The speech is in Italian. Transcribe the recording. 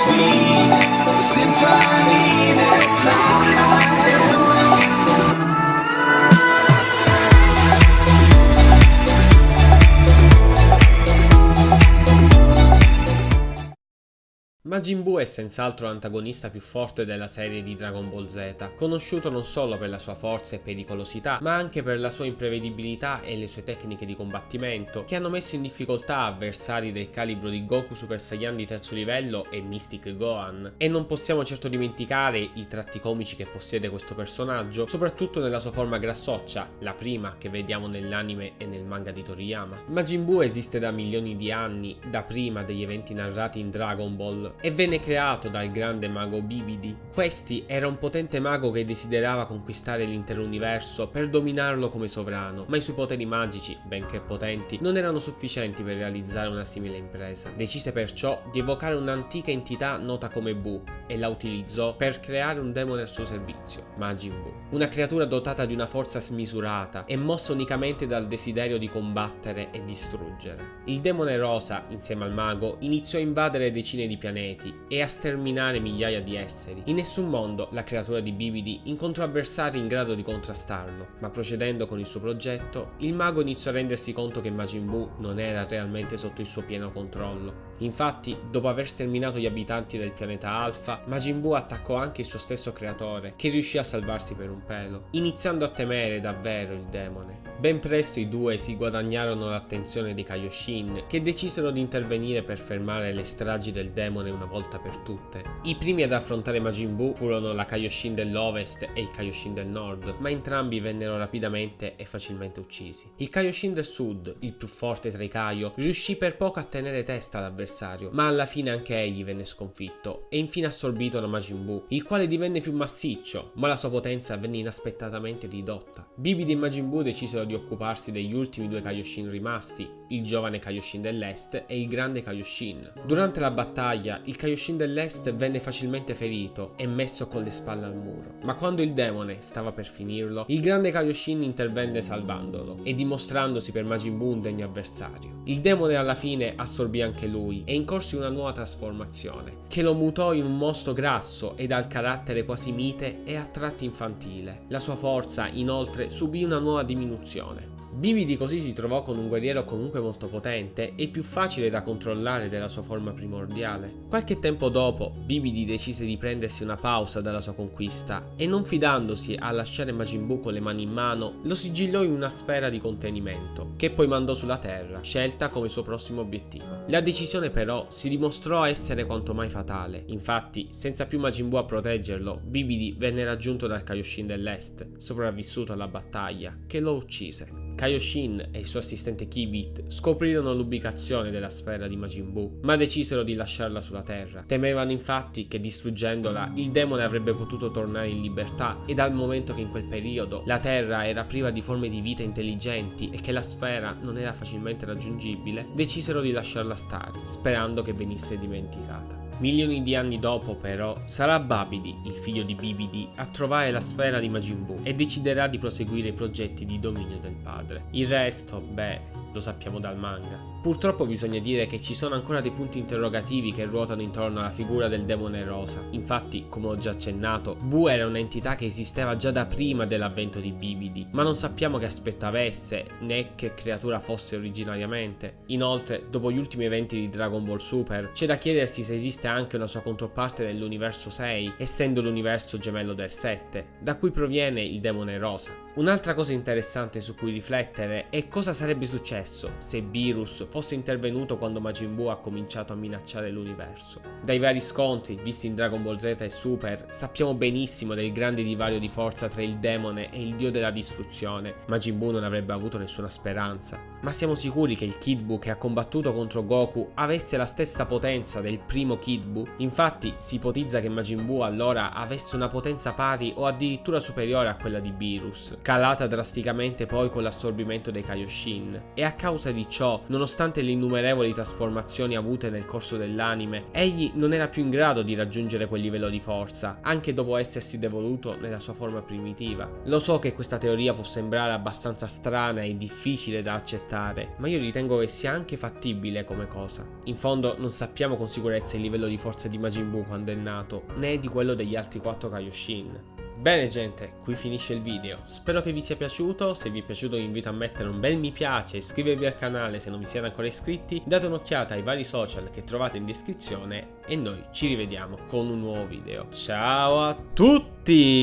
sweet symphony Majin Buu è senz'altro l'antagonista più forte della serie di Dragon Ball Z, conosciuto non solo per la sua forza e pericolosità, ma anche per la sua imprevedibilità e le sue tecniche di combattimento, che hanno messo in difficoltà avversari del calibro di Goku Super Saiyan di terzo livello e Mystic Gohan. E non possiamo certo dimenticare i tratti comici che possiede questo personaggio, soprattutto nella sua forma grassoccia, la prima che vediamo nell'anime e nel manga di Toriyama. Majin Buu esiste da milioni di anni, da prima degli eventi narrati in Dragon Ball, e venne creato dal grande mago Bibidi. Questi era un potente mago che desiderava conquistare l'intero universo per dominarlo come sovrano, ma i suoi poteri magici, benché potenti, non erano sufficienti per realizzare una simile impresa. Decise perciò di evocare un'antica entità nota come Bu e la utilizzò per creare un demone al suo servizio, Majin Buu. Una creatura dotata di una forza smisurata e mossa unicamente dal desiderio di combattere e distruggere. Il demone rosa, insieme al mago, iniziò a invadere decine di pianeti e a sterminare migliaia di esseri. In nessun mondo la creatura di Bibidi incontrò avversari in grado di contrastarlo, ma procedendo con il suo progetto, il mago iniziò a rendersi conto che Majin Buu non era realmente sotto il suo pieno controllo. Infatti, dopo aver sterminato gli abitanti del pianeta Alpha, Majin Buu attaccò anche il suo stesso creatore, che riuscì a salvarsi per un pelo, iniziando a temere davvero il demone. Ben presto i due si guadagnarono l'attenzione dei Kaioshin, che decisero di intervenire per fermare le stragi del demone una volta per tutte. I primi ad affrontare Majin Buu furono la Kaioshin dell'Ovest e il Kaioshin del Nord, ma entrambi vennero rapidamente e facilmente uccisi. Il Kaioshin del Sud, il più forte tra i Kaio, riuscì per poco a tenere testa all'avversario, ma alla fine anche egli venne sconfitto e infine assorbito da Majin Buu, il quale divenne più massiccio, ma la sua potenza venne inaspettatamente ridotta. Bibidi e Majin Buu decisero di occuparsi degli ultimi due Kaioshin rimasti, il giovane Kaioshin dell'Est e il grande Kaioshin. Durante la battaglia, il Kaioshin dell'Est venne facilmente ferito e messo con le spalle al muro. Ma quando il demone stava per finirlo, il grande Kaioshin intervenne salvandolo e dimostrandosi per Majin Buu un degno avversario. Il demone alla fine assorbì anche lui e incorse una nuova trasformazione, che lo mutò in un mostro grasso e dal carattere quasi mite e a tratti infantile. La sua forza, inoltre, subì una nuova diminuzione. Bibidi così si trovò con un guerriero comunque molto potente e più facile da controllare della sua forma primordiale. Qualche tempo dopo, Bibidi decise di prendersi una pausa dalla sua conquista e non fidandosi a lasciare Majin Buu con le mani in mano, lo sigillò in una sfera di contenimento, che poi mandò sulla Terra, scelta come suo prossimo obiettivo. La decisione però si dimostrò essere quanto mai fatale, infatti, senza più Majin Buu a proteggerlo, Bibidi venne raggiunto dal Kaioshin dell'Est, sopravvissuto alla battaglia, che lo uccise. Kaioshin e il suo assistente Kibit scoprirono l'ubicazione della sfera di Majin Buu, ma decisero di lasciarla sulla Terra. Temevano infatti che distruggendola il demone avrebbe potuto tornare in libertà e dal momento che in quel periodo la Terra era priva di forme di vita intelligenti e che la sfera non era facilmente raggiungibile, decisero di lasciarla stare, sperando che venisse dimenticata. Milioni di anni dopo però sarà Babidi, il figlio di Bibidi, a trovare la sfera di Majin Buu e deciderà di proseguire i progetti di dominio del padre. Il resto, beh, lo sappiamo dal manga. Purtroppo bisogna dire che ci sono ancora dei punti interrogativi che ruotano intorno alla figura del demone rosa. Infatti, come ho già accennato, Bu era un'entità che esisteva già da prima dell'avvento di Bibidi, ma non sappiamo che aspetto avesse né che creatura fosse originariamente. Inoltre, dopo gli ultimi eventi di Dragon Ball Super, c'è da chiedersi se esiste anche una sua controparte nell'universo 6, essendo l'universo gemello del 7, da cui proviene il demone rosa. Un'altra cosa interessante su cui riflettere è cosa sarebbe successo se Virus fosse intervenuto quando Majin Buu ha cominciato a minacciare l'universo. Dai vari scontri visti in Dragon Ball Z e Super sappiamo benissimo del grande divario di forza tra il demone e il dio della distruzione. Majin Buu non avrebbe avuto nessuna speranza. Ma siamo sicuri che il Kid Buu che ha combattuto contro Goku avesse la stessa potenza del primo Kid Buu? Infatti si ipotizza che Majin Buu allora avesse una potenza pari o addirittura superiore a quella di Virus calata drasticamente poi con l'assorbimento dei Kaioshin. E a a causa di ciò, nonostante le innumerevoli trasformazioni avute nel corso dell'anime, egli non era più in grado di raggiungere quel livello di forza, anche dopo essersi devoluto nella sua forma primitiva. Lo so che questa teoria può sembrare abbastanza strana e difficile da accettare, ma io ritengo che sia anche fattibile come cosa. In fondo non sappiamo con sicurezza il livello di forza di Majin Buu quando è nato, né di quello degli altri 4 Kaioshin. Bene gente, qui finisce il video, spero che vi sia piaciuto, se vi è piaciuto vi invito a mettere un bel mi piace, iscrivervi al canale se non vi siete ancora iscritti, date un'occhiata ai vari social che trovate in descrizione e noi ci rivediamo con un nuovo video. Ciao a tutti!